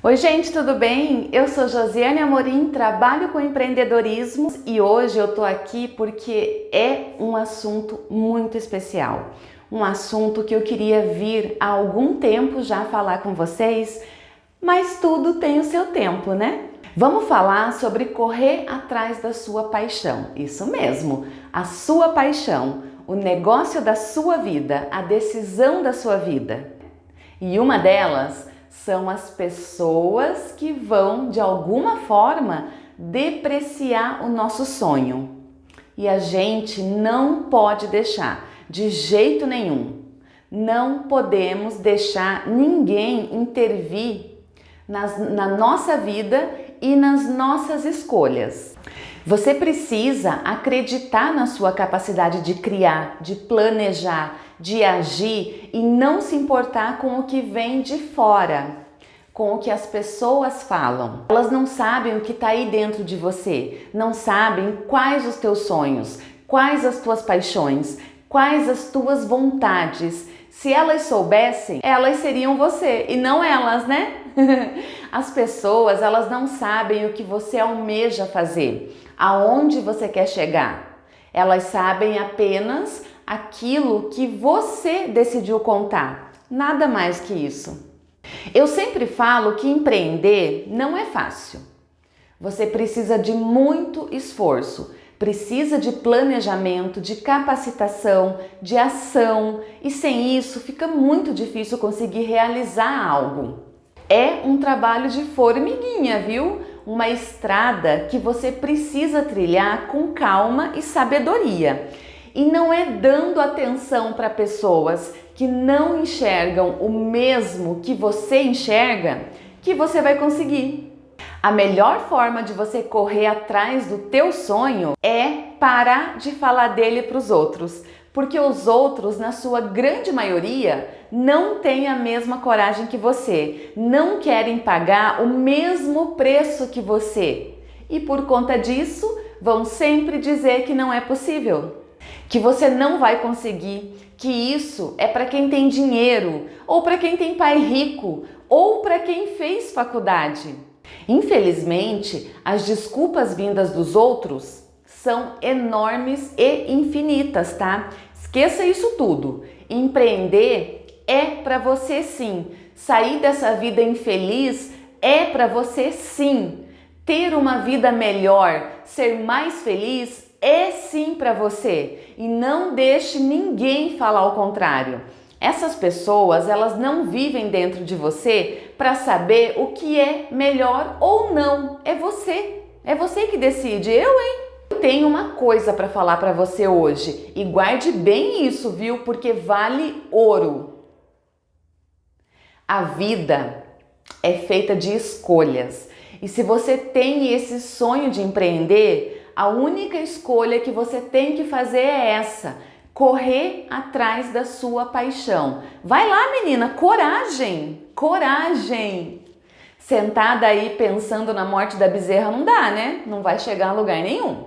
Oi gente, tudo bem? Eu sou Josiane Amorim, trabalho com empreendedorismo e hoje eu tô aqui porque é um assunto muito especial. Um assunto que eu queria vir há algum tempo já falar com vocês, mas tudo tem o seu tempo, né? Vamos falar sobre correr atrás da sua paixão. Isso mesmo, a sua paixão, o negócio da sua vida, a decisão da sua vida. E uma delas são as pessoas que vão, de alguma forma, depreciar o nosso sonho. E a gente não pode deixar, de jeito nenhum. Não podemos deixar ninguém intervir nas, na nossa vida e nas nossas escolhas. Você precisa acreditar na sua capacidade de criar, de planejar, de agir e não se importar com o que vem de fora, com o que as pessoas falam. Elas não sabem o que está aí dentro de você, não sabem quais os teus sonhos, quais as tuas paixões, quais as tuas vontades. Se elas soubessem, elas seriam você e não elas, né? As pessoas, elas não sabem o que você almeja fazer, aonde você quer chegar. Elas sabem apenas aquilo que você decidiu contar, nada mais que isso. Eu sempre falo que empreender não é fácil. Você precisa de muito esforço, precisa de planejamento, de capacitação, de ação e sem isso fica muito difícil conseguir realizar algo. É um trabalho de formiguinha, viu? Uma estrada que você precisa trilhar com calma e sabedoria. E não é dando atenção para pessoas que não enxergam o mesmo que você enxerga que você vai conseguir. A melhor forma de você correr atrás do teu sonho é parar de falar dele para os outros, porque os outros, na sua grande maioria, não têm a mesma coragem que você, não querem pagar o mesmo preço que você. E por conta disso vão sempre dizer que não é possível. Que você não vai conseguir, que isso é para quem tem dinheiro, ou para quem tem pai rico, ou para quem fez faculdade. Infelizmente, as desculpas vindas dos outros são enormes e infinitas, tá? Esqueça isso tudo. Empreender é para você sim. Sair dessa vida infeliz é para você sim. Ter uma vida melhor, ser mais feliz é sim para você e não deixe ninguém falar o contrário. Essas pessoas, elas não vivem dentro de você para saber o que é melhor ou não. É você. É você que decide. Eu, hein? Eu tenho uma coisa para falar para você hoje e guarde bem isso, viu? Porque vale ouro. A vida é feita de escolhas. E se você tem esse sonho de empreender, a única escolha que você tem que fazer é essa, correr atrás da sua paixão. Vai lá, menina, coragem, coragem. Sentada aí pensando na morte da bezerra não dá, né? Não vai chegar a lugar nenhum.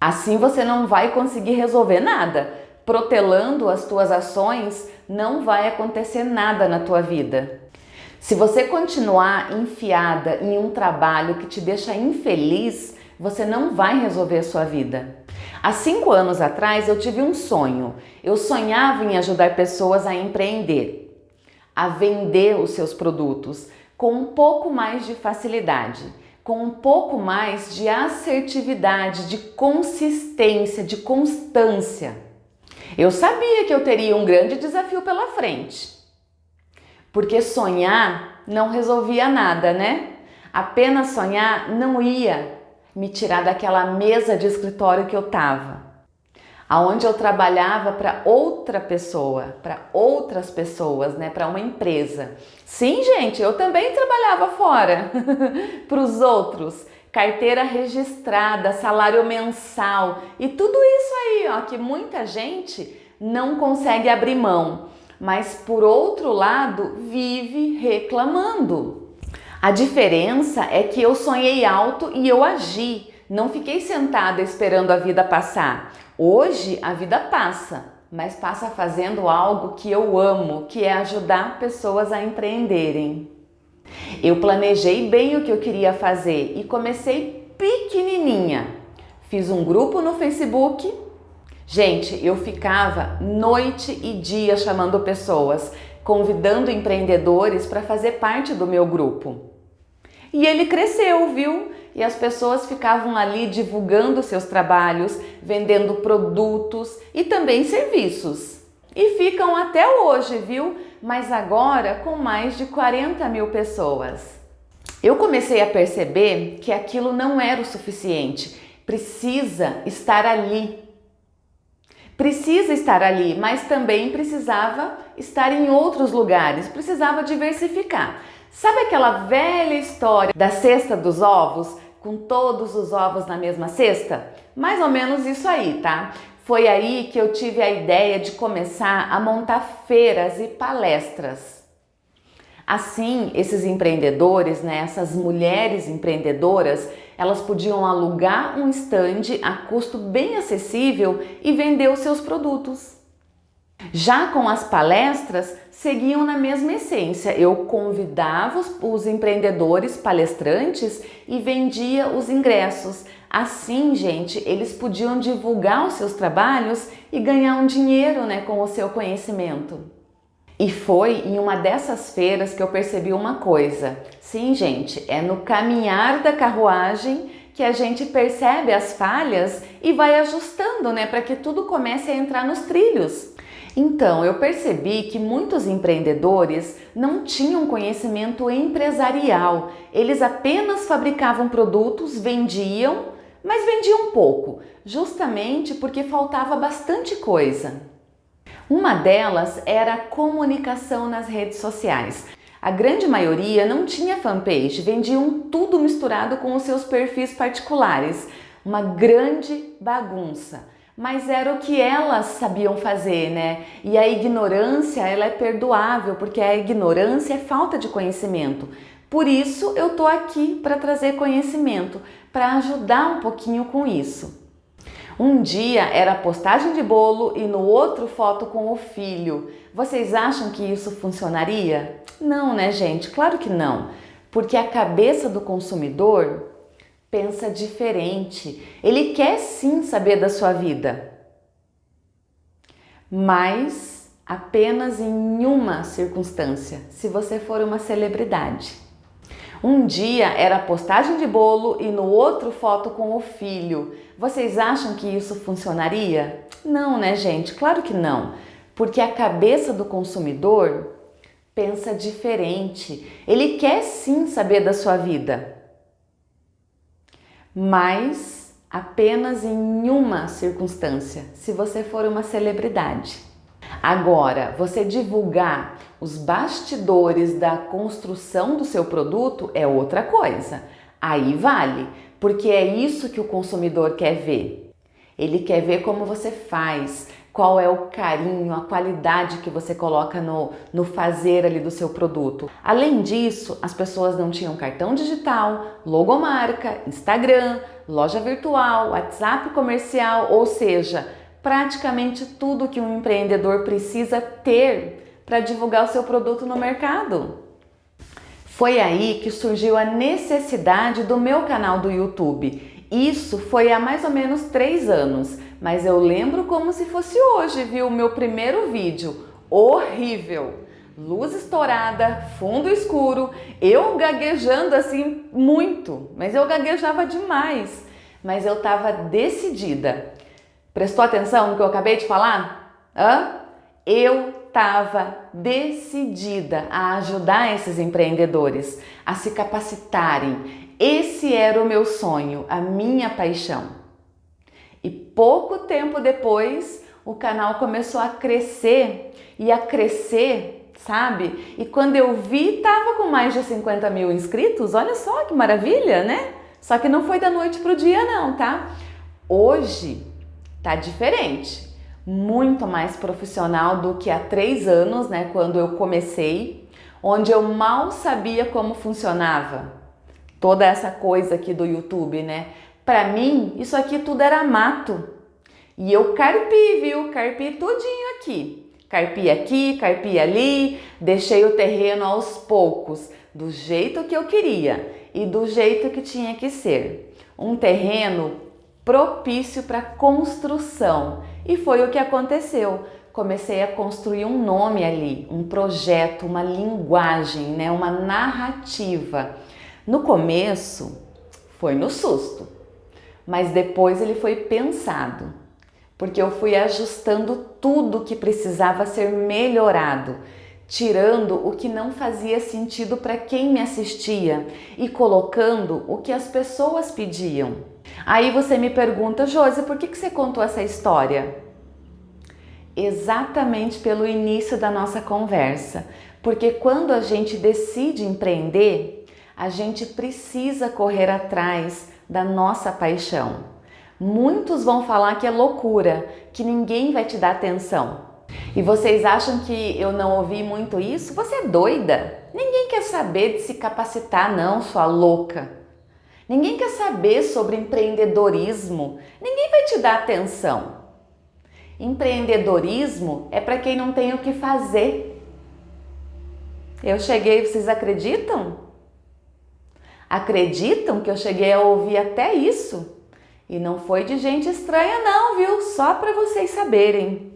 Assim você não vai conseguir resolver nada. Protelando as tuas ações, não vai acontecer nada na tua vida. Se você continuar enfiada em um trabalho que te deixa infeliz, você não vai resolver a sua vida. Há cinco anos atrás eu tive um sonho. Eu sonhava em ajudar pessoas a empreender, a vender os seus produtos com um pouco mais de facilidade, com um pouco mais de assertividade, de consistência, de constância. Eu sabia que eu teria um grande desafio pela frente, porque sonhar não resolvia nada, né? Apenas sonhar não ia me tirar daquela mesa de escritório que eu estava, aonde eu trabalhava para outra pessoa, para outras pessoas, né, para uma empresa. Sim, gente, eu também trabalhava fora para os outros, carteira registrada, salário mensal e tudo isso aí, ó, que muita gente não consegue abrir mão, mas por outro lado vive reclamando. A diferença é que eu sonhei alto e eu agi, não fiquei sentada esperando a vida passar. Hoje a vida passa, mas passa fazendo algo que eu amo, que é ajudar pessoas a empreenderem. Eu planejei bem o que eu queria fazer e comecei pequenininha. Fiz um grupo no Facebook. Gente, eu ficava noite e dia chamando pessoas, convidando empreendedores para fazer parte do meu grupo. E ele cresceu, viu? E as pessoas ficavam ali divulgando seus trabalhos, vendendo produtos e também serviços. E ficam até hoje, viu? Mas agora com mais de 40 mil pessoas. Eu comecei a perceber que aquilo não era o suficiente. Precisa estar ali. Precisa estar ali, mas também precisava estar em outros lugares, precisava diversificar. Sabe aquela velha história da cesta dos ovos, com todos os ovos na mesma cesta? Mais ou menos isso aí, tá? Foi aí que eu tive a ideia de começar a montar feiras e palestras. Assim, esses empreendedores, né, essas mulheres empreendedoras, elas podiam alugar um estande a custo bem acessível e vender os seus produtos. Já com as palestras, seguiam na mesma essência. Eu convidava os, empreendedores palestrantes e vendia os ingressos. Assim, gente, eles podiam divulgar os seus trabalhos e ganhar um dinheiro né, com o seu conhecimento. E foi em uma dessas feiras que eu percebi uma coisa. Sim, gente, é no caminhar da carruagem que a gente percebe as falhas e vai ajustando, né, para que tudo comece a entrar nos trilhos. Então, eu percebi que muitos empreendedores não tinham conhecimento empresarial. Eles apenas fabricavam produtos, vendiam, mas vendiam pouco, justamente porque faltava bastante coisa. Uma delas era a comunicação nas redes sociais. A grande maioria não tinha fanpage, vendiam tudo misturado com os seus perfis particulares. Uma grande bagunça mas era o que elas sabiam fazer, né? E a ignorância, ela é perdoável, porque a ignorância é falta de conhecimento. Por isso eu tô aqui para trazer conhecimento, para ajudar um pouquinho com isso. Um dia era postagem de bolo e no outro foto com o filho. Vocês acham que isso funcionaria? Não, né, gente? Claro que não. Porque a cabeça do consumidor pensa diferente. Ele quer sim saber da sua vida, mas apenas em uma circunstância, se você for uma celebridade. Um dia era postagem de bolo e no outro foto com o filho. Vocês acham que isso funcionaria? Não, né, gente? Claro que não. Porque a cabeça do consumidor pensa diferente. Ele quer sim saber da sua vida, mas apenas em uma circunstância, se você for uma celebridade. Agora, você divulgar os bastidores da construção do seu produto é outra coisa. Aí vale, porque é isso que o consumidor quer ver. Ele quer ver como você faz, qual é o carinho, a qualidade que você coloca no, no fazer ali do seu produto. Além disso, as pessoas não tinham cartão digital, logomarca, Instagram, loja virtual, WhatsApp comercial, ou seja, praticamente tudo que um empreendedor precisa ter para divulgar o seu produto no mercado. Foi aí que surgiu a necessidade do meu canal do YouTube. Isso foi há mais ou menos três anos mas eu lembro como se fosse hoje, viu? O meu primeiro vídeo, horrível. Luz estourada, fundo escuro, eu gaguejando assim muito, mas eu gaguejava demais. Mas eu estava decidida. Prestou atenção no que eu acabei de falar? Hã? Eu estava decidida a ajudar esses empreendedores a se capacitarem. Esse era o meu sonho, a minha paixão. E pouco tempo depois, o canal começou a crescer e a crescer, sabe? E quando eu vi, tava com mais de 50 mil inscritos. Olha só que maravilha, né? Só que não foi da noite pro dia não, tá? Hoje tá diferente, muito mais profissional do que há três anos, né? Quando eu comecei, onde eu mal sabia como funcionava toda essa coisa aqui do YouTube, né? Para mim, isso aqui tudo era mato. E eu carpi, viu? Carpi tudinho aqui. Carpia aqui, carpia ali, deixei o terreno aos poucos, do jeito que eu queria e do jeito que tinha que ser. Um terreno propício para construção. E foi o que aconteceu. Comecei a construir um nome ali, um projeto, uma linguagem, né, uma narrativa. No começo foi no susto, mas depois ele foi pensado, porque eu fui ajustando tudo que precisava ser melhorado tirando o que não fazia sentido para quem me assistia e colocando o que as pessoas pediam. Aí você me pergunta, Josi, por que, que você contou essa história? Exatamente pelo início da nossa conversa, porque quando a gente decide empreender, a gente precisa correr atrás da nossa paixão. Muitos vão falar que é loucura, que ninguém vai te dar atenção. E vocês acham que eu não ouvi muito isso? Você é doida? Ninguém quer saber de se capacitar, não, sua louca. Ninguém quer saber sobre empreendedorismo. Ninguém vai te dar atenção. Empreendedorismo é para quem não tem o que fazer. Eu cheguei, vocês acreditam? Acreditam que eu cheguei a ouvir até isso? E não foi de gente estranha não, viu? Só para vocês saberem.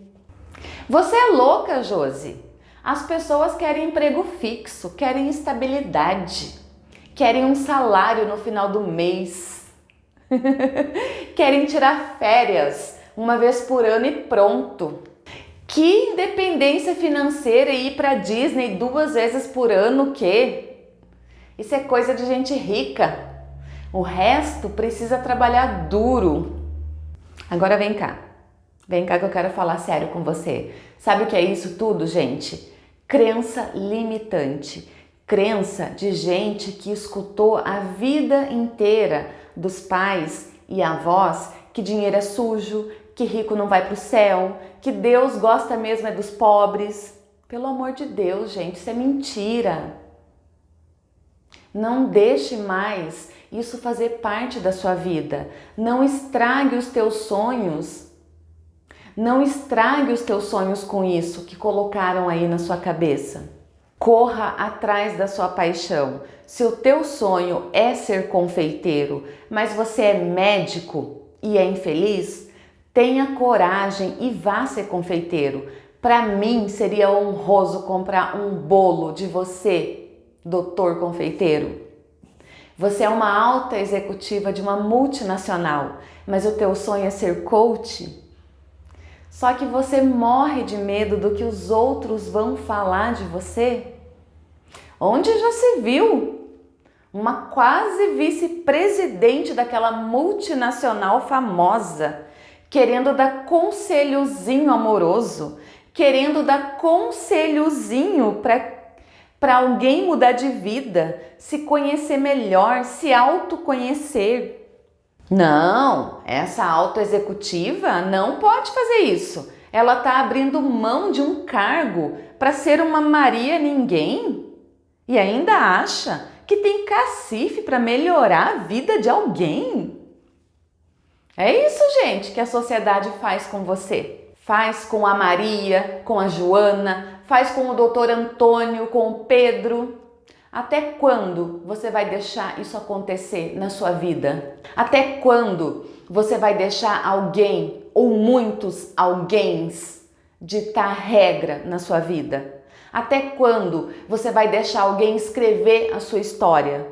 Você é louca, Josi. As pessoas querem emprego fixo, querem estabilidade, querem um salário no final do mês, querem tirar férias uma vez por ano e pronto. Que independência financeira e ir para Disney duas vezes por ano, que? Isso é coisa de gente rica. O resto precisa trabalhar duro. Agora vem cá. Vem cá que eu quero falar sério com você. Sabe o que é isso tudo, gente? Crença limitante. Crença de gente que escutou a vida inteira dos pais e avós que dinheiro é sujo, que rico não vai para o céu, que Deus gosta mesmo é dos pobres. Pelo amor de Deus, gente, isso é mentira. Não deixe mais isso fazer parte da sua vida. Não estrague os teus sonhos não estrague os teus sonhos com isso que colocaram aí na sua cabeça. Corra atrás da sua paixão. Se o teu sonho é ser confeiteiro, mas você é médico e é infeliz, tenha coragem e vá ser confeiteiro. Para mim seria honroso comprar um bolo de você, doutor confeiteiro. Você é uma alta executiva de uma multinacional, mas o teu sonho é ser coach? Só que você morre de medo do que os outros vão falar de você? Onde já se viu uma quase vice-presidente daquela multinacional famosa querendo dar conselhozinho amoroso, querendo dar conselhozinho para alguém mudar de vida, se conhecer melhor, se autoconhecer. Não, essa autoexecutiva não pode fazer isso. Ela está abrindo mão de um cargo para ser uma Maria Ninguém e ainda acha que tem cacife para melhorar a vida de alguém. É isso, gente, que a sociedade faz com você. Faz com a Maria, com a Joana, faz com o doutor Antônio, com o Pedro, até quando você vai deixar isso acontecer na sua vida? Até quando você vai deixar alguém ou muitos alguéms ditar regra na sua vida? Até quando você vai deixar alguém escrever a sua história?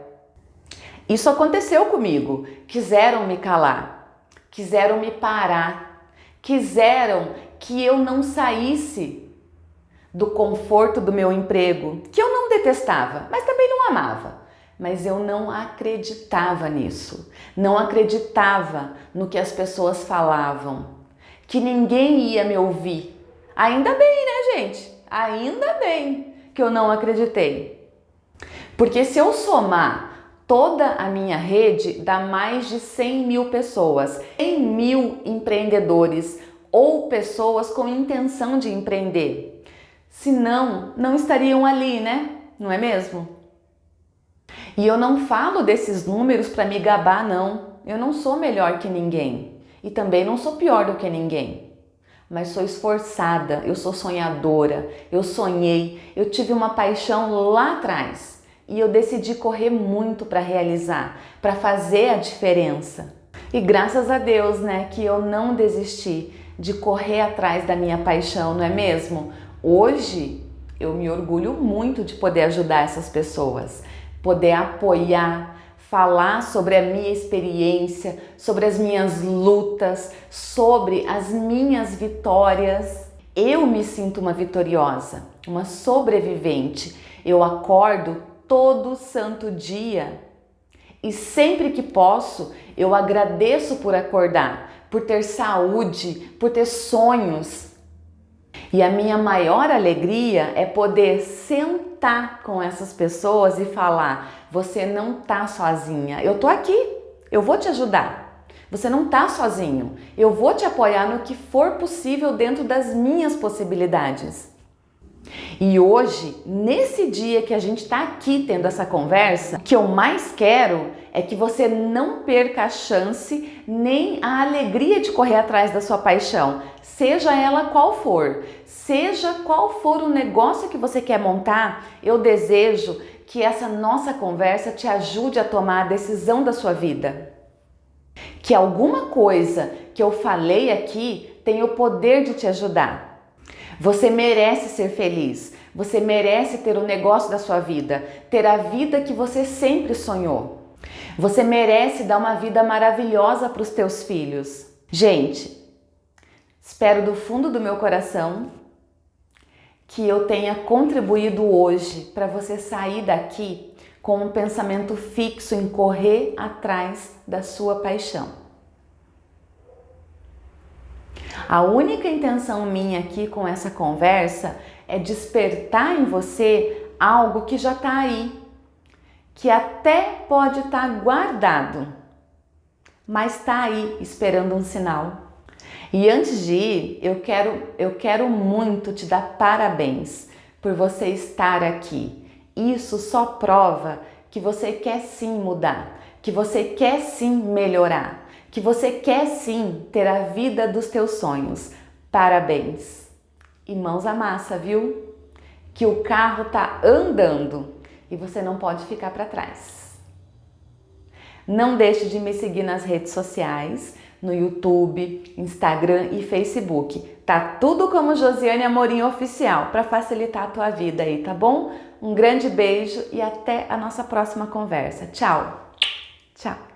Isso aconteceu comigo. Quiseram me calar, quiseram me parar, quiseram que eu não saísse do conforto do meu emprego, que eu não detestava, mas também não amava. Mas eu não acreditava nisso, não acreditava no que as pessoas falavam, que ninguém ia me ouvir. Ainda bem, né, gente? Ainda bem que eu não acreditei. Porque se eu somar toda a minha rede, dá mais de 100 mil pessoas, 100 mil empreendedores ou pessoas com intenção de empreender. Senão, não estariam ali, né? Não é mesmo? E eu não falo desses números para me gabar, não. Eu não sou melhor que ninguém e também não sou pior do que ninguém. mas sou esforçada, eu sou sonhadora, eu sonhei, eu tive uma paixão lá atrás e eu decidi correr muito para realizar, para fazer a diferença. E graças a Deus, né, que eu não desisti de correr atrás da minha paixão, não é mesmo? Hoje eu me orgulho muito de poder ajudar essas pessoas, poder apoiar, falar sobre a minha experiência, sobre as minhas lutas, sobre as minhas vitórias. Eu me sinto uma vitoriosa, uma sobrevivente. Eu acordo todo santo dia e sempre que posso, eu agradeço por acordar, por ter saúde, por ter sonhos. E a minha maior alegria é poder sentar com essas pessoas e falar: você não tá sozinha. Eu tô aqui. Eu vou te ajudar. Você não tá sozinho. Eu vou te apoiar no que for possível dentro das minhas possibilidades. E hoje, nesse dia que a gente está aqui tendo essa conversa, o que eu mais quero é que você não perca a chance nem a alegria de correr atrás da sua paixão, seja ela qual for, seja qual for o negócio que você quer montar, eu desejo que essa nossa conversa te ajude a tomar a decisão da sua vida. Que alguma coisa que eu falei aqui tenha o poder de te ajudar. Você merece ser feliz. Você merece ter o negócio da sua vida, ter a vida que você sempre sonhou. Você merece dar uma vida maravilhosa para os teus filhos. Gente, espero do fundo do meu coração que eu tenha contribuído hoje para você sair daqui com um pensamento fixo em correr atrás da sua paixão. A única intenção minha aqui com essa conversa é despertar em você algo que já está aí, que até pode estar tá guardado, mas está aí esperando um sinal. E antes de ir, eu quero, eu quero muito te dar parabéns por você estar aqui. Isso só prova que você quer sim mudar, que você quer sim melhorar, que você quer sim ter a vida dos teus sonhos. Parabéns! E mãos à massa, viu? Que o carro tá andando e você não pode ficar para trás. Não deixe de me seguir nas redes sociais no YouTube, Instagram e Facebook. Tá tudo como Josiane Amorim Oficial para facilitar a tua vida aí, tá bom? Um grande beijo e até a nossa próxima conversa. Tchau! Tchau!